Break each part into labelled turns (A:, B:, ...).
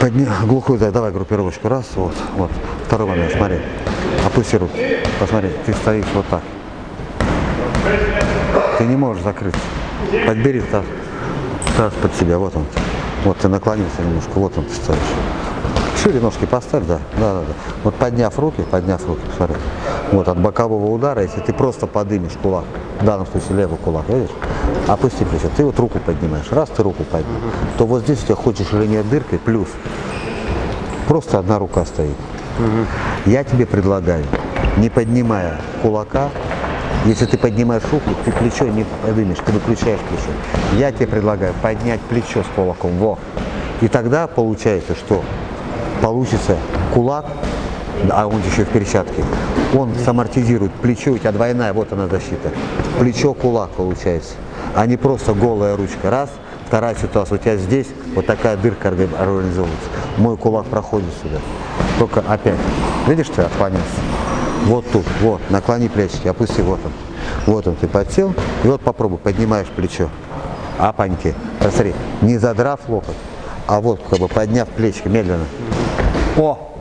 A: Подня... Глухую дай, давай группировочку. Раз, вот, вот. Второй момент, смотри. Опусти руки. Посмотри, ты стоишь вот так. Ты не можешь закрыться. Подбери таз, таз под себя, вот он. Вот ты наклонился немножко, вот он ты стоишь. Шире ножки поставь, да, да, да, да. Вот подняв руки, подняв руки, смотри. Вот от бокового удара, если ты просто подымешь кулак, в данном случае левый кулак, видишь, опусти плечо, ты вот руку поднимаешь, раз ты руку поднял, то вот здесь у тебя хочешь ширине дыркой, плюс просто одна рука стоит. Я тебе предлагаю, не поднимая кулака, если ты поднимаешь руку, ты плечо не поднимешь, ты выключаешь плечо. Я тебе предлагаю поднять плечо с кулаком, во. И тогда получается, что получится кулак, а он еще в перчатке, он самортизирует плечо, у тебя двойная, вот она защита. Плечо, кулак получается, а не просто голая ручка. Раз, вторая ситуация, у тебя здесь вот такая дырка организовывается. Мой кулак проходит сюда. Только опять, видишь, ты отклонился? Вот тут, вот, наклони плечики, опусти, вот он. Вот он, ты подсел, и вот попробуй, поднимаешь плечо. Апаньки. Посмотри, не задрав локоть, а вот как бы подняв плечики медленно. О!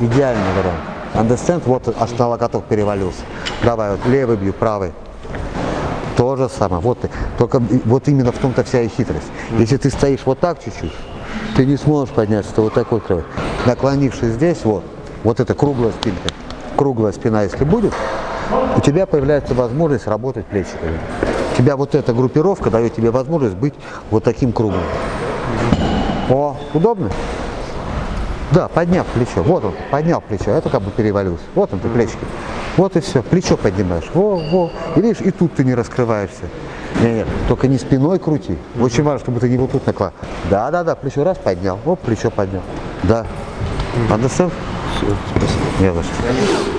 A: Идеальный вариант. Understand? Вот аж на локоток перевалился. Давай, вот левый бью, правый. То же самое. Вот ты. Только вот именно в том-то вся и хитрость. Если ты стоишь вот так чуть-чуть, ты не сможешь подняться, ты вот такой кровь. Наклонившись здесь, вот, вот эта круглая спинка, круглая спина, если будет, у тебя появляется возможность работать плечиками. У тебя вот эта группировка дает тебе возможность быть вот таким круглым. О, удобно? Да, подняв плечо. Вот он, поднял плечо, это как бы перевалился. Вот он, ты плечики. Вот и все, плечо поднимаешь. Во, во. И видишь, и тут ты не раскрываешься. Нет, нет, только не спиной крути. Очень важно, чтобы ты не вот тут наклад. Да, да, да, плечо раз поднял, оп, плечо поднял. Да. Understand?
B: Все, спасибо.
A: Не за что.